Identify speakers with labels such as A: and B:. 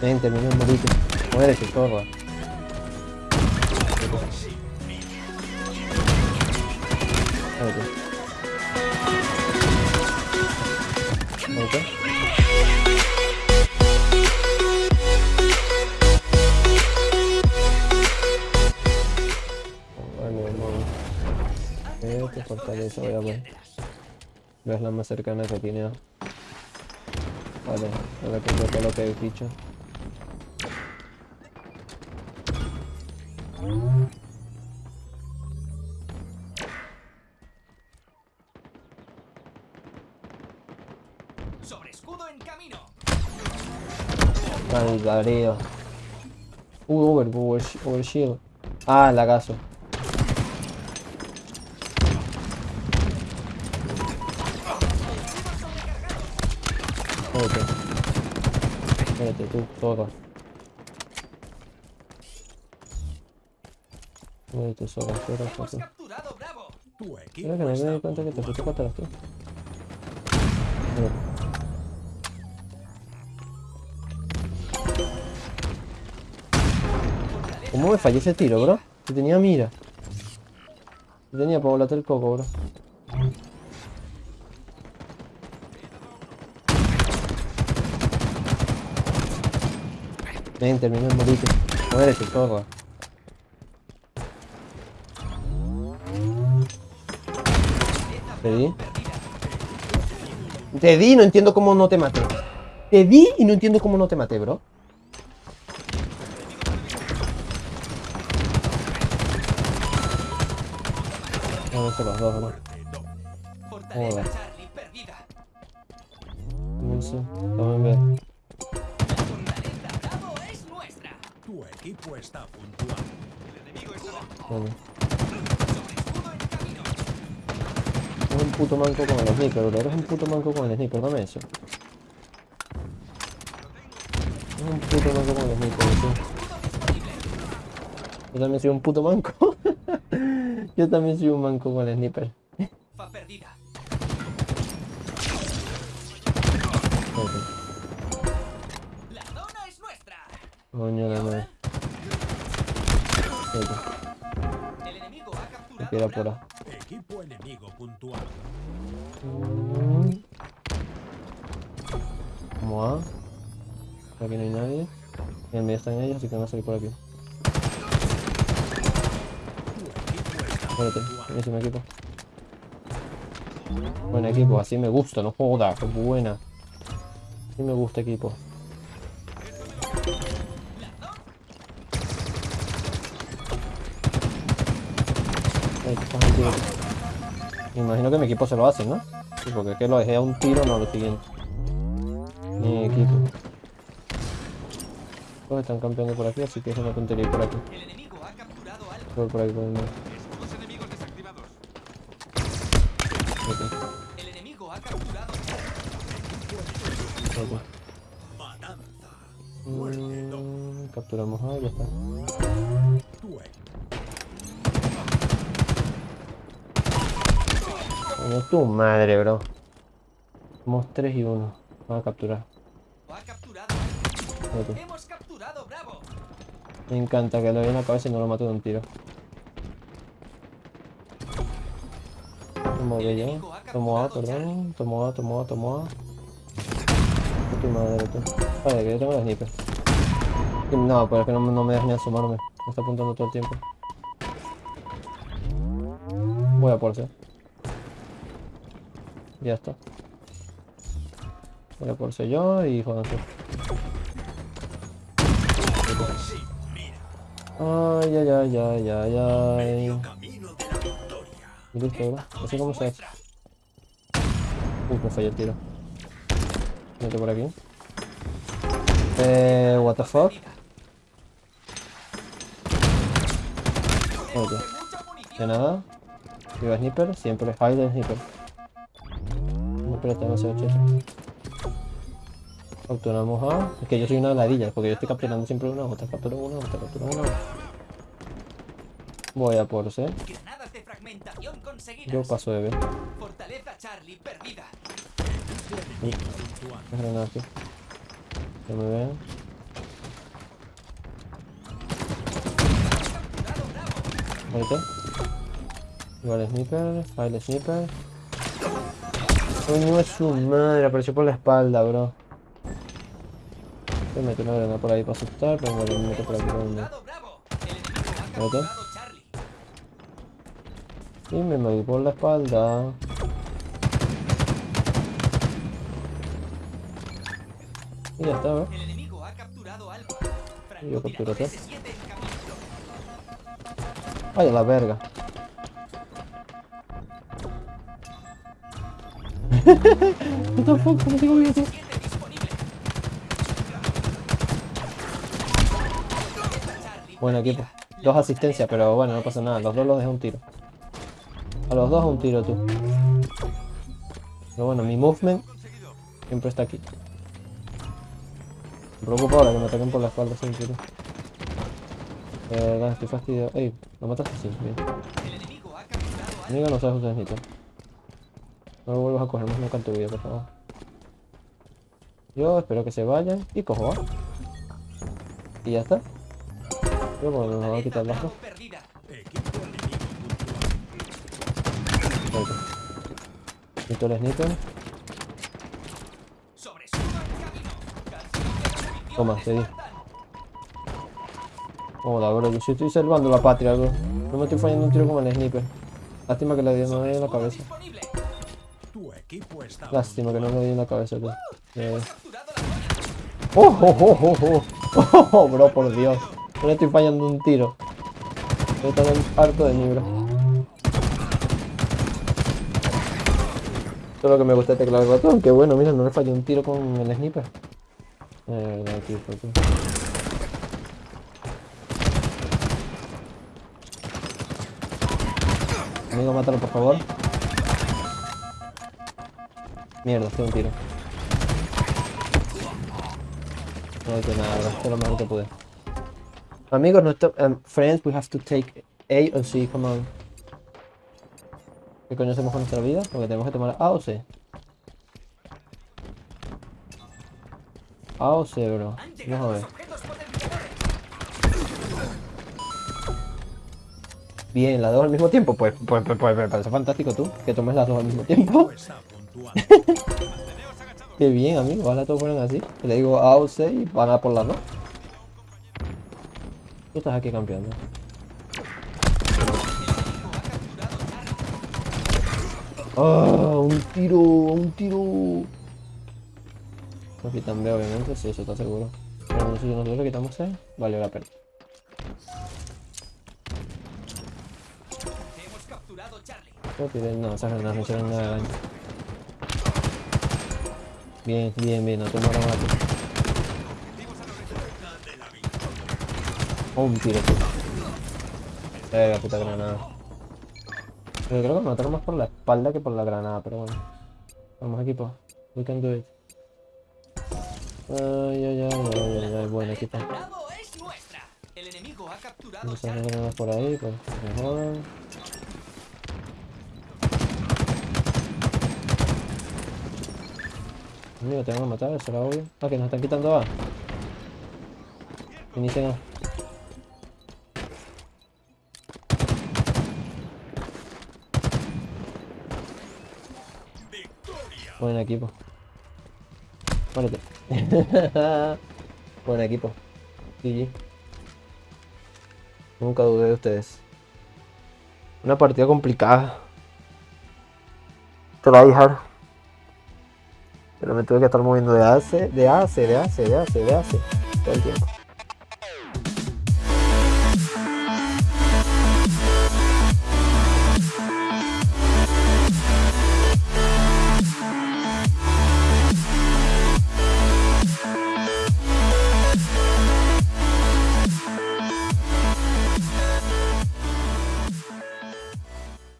A: Ven, termina el morito. Muérete, zorra. Esta fortaleza, voy a ver. Es la más cercana que tiene. Vale, ahora que lo que he dicho.
B: Sobre escudo en camino.
A: Calvario. Uh, over, over, over shield. Ah, lagazo. Muérete. Muérete tú, zorra. Que no me cuenta que te. ¿Cómo me falló ese tiro, bro? Que tenía mira. Que tenía para volarte el coco, bro. Ven, termina el morito. Muérete, zorra. Te di. Te di y no entiendo cómo no te maté. Te di y no entiendo cómo no te maté, bro. No sé los dos, bro. Joder. No sé. Vamos a ver.
C: Tu equipo está puntual.
B: El enemigo está
A: Vale.
B: sobre escudo en camino.
A: Eres un puto manco con el sniper, bro. Eres un puto manco con el sniper, dame eso. Eres un puto manco con el sniper, tío. Yo también soy un puto manco. Yo también soy un manco con el sniper.
B: Perdida. La es nuestra.
A: Coño la madre.
B: El enemigo ha capturado
A: Aquí era por ahí.
C: Equipo enemigo puntual.
A: Mm. ¿Cómo va? Por aquí no hay nadie. En medio están ellos, así que van a salir por aquí. Espérate, buenísimo equipo. Buen equipo, así me gusta, no joda, qué buena. Así me gusta equipo. Ahí imagino que mi equipo se lo hace, ¿no? Sí, porque es que lo dejé a un tiro, no lo siguiente. Mi equipo. Todos están campeando por aquí, así que es una tontería ir por aquí.
B: El enemigo ha capturado Alfa.
A: Voy por por.
B: Escudos enemigos desactivados.
A: Ok,
B: El enemigo ha capturado
A: ok.
C: Matanza.
A: Mm, capturamos a ya está. Coño, tu madre, bro. Somos 3 y 1. Vamos a capturar.
B: ha capturado.
A: Espérate.
B: Hemos capturado Bravo.
A: Me encanta que lo doy en la cabeza y no lo mato de un tiro. Tomo B yo. Tomo A, perdón. Tomo A, tomo A, tomo A. Tu madre, tú. Vale, que yo tengo la sniper. No, pero es que no, no me dejas ni asomarme. Me está apuntando todo el tiempo. Voy a por. Ya está. Voy a por yo y jodanse. Ay, ay, ay, ay, ay, ay. Listo, ¿verdad? Así como se hace. Uy, me falló el tiro. Vete por aquí. Eh, what the fuck. Ok. De nada. Viva sniper, siempre hide el sniper. Espérate, no sé, Capturamos a... Ah, es que yo soy una ladilla, porque yo estoy capturando siempre una otra, captura una otra, captura una. Voy a por C. Yo paso de B.
B: Fortaleza Charlie perdida.
A: Granada aquí. Que me vean. Ahorita. Igual sniper, file sniper. Coño es su madre, apareció por la espalda, bro. Se mete una granada por ahí para asustar, pero bueno, me meto por aquí por donde. Y me moví por la espalda. Y ya está,
B: Alfa.
A: Y yo capturo
B: Francotirador
A: todo.
B: S7 en camino.
A: Ay, a la verga. What the fuck, ¿cómo sigo vivo?
B: 7 disponible. Charlie
A: Buen equipo. Dos asistencias, pero bueno, no pasa nada. Los dos los dejé un tiro. A los dos un tiro tú. Pero bueno, mi movement siempre está aquí. Me preocupa ahora que me ataquen por la espalda siempre. tú. Eh, estoy fastidiado. Ey, lo mataste sí, bien.
B: El enemigo
A: no sabes usar sniper. No lo vuelvas a coger, más no canto vida, por favor. Yo espero que se vayan y cojo, ¿va? Y ya está. Yo pues nos voy a quitar. Perfecto. Quito el sniper. Toma, di.
B: Spartan.
A: Joda, bro, yo estoy salvando la patria, bro. No me estoy fallando un tiro como el sniper. Lástima que le di en la cabeza.
C: Tu equipo está
A: Lástima que no le di en la cabeza, tú. Eh.
B: Capturado la zona.
A: ¡Oh, oh, oh, oh, oh! ¡Oh, bro, por Dios! No le estoy fallando un tiro. Estoy tan harto de mí, bro. Esto es lo que me gusta de teclado y ratón. Que bueno, mira, no le fallé un tiro con el sniper. Eh, tío. Amigo, mátalo, por favor. Mierda, estoy un tiro. No que nada, bro. Lo mejor que pude. Amigos, no um, friends, we have to take A o C, come on. ¿Qué coño con nuestra vida? Porque tenemos que tomar A o C. A o C, bro. Vamos a ver. Bien, las dos al mismo tiempo. Pues, pues, pues, pues me parece fantástico tú, que tomes las dos al mismo tiempo. Qué bien, amigo. Ojalá todos fueran así. Le digo A o C y van a por las dos. Tú estás aquí campeando. ¡Ah! un tiro, un tiro. Capitán B, obviamente, sí, eso está seguro. Pero nosotros le quitamos C, valió la pena. No, esas granadas no hicieron nada de daño. Bien, bien, bien, no te mueras más. Oh, un tiro, tío. Eh, puta granada. Pero creo que me mataron más por la espalda que por la granada, pero bueno. Vamos, equipo. We can do it. Ay, ay, ay, ay, ay, ay, buen equipo.
B: Bravo es nuestra. El enemigo ha capturado
A: Vamos a por ahí, pues mejor. Amigo, te van a matar, eso era obvio. Ah, que nos están quitando A. Inicien A. Buen equipo. Muérete. Buen equipo. GG. Nunca dudé de ustedes. Una partida complicada. Te la hard. Pero me tuve que estar moviendo de AC, de AC, de AC, de AC, de AC. Todo el tiempo.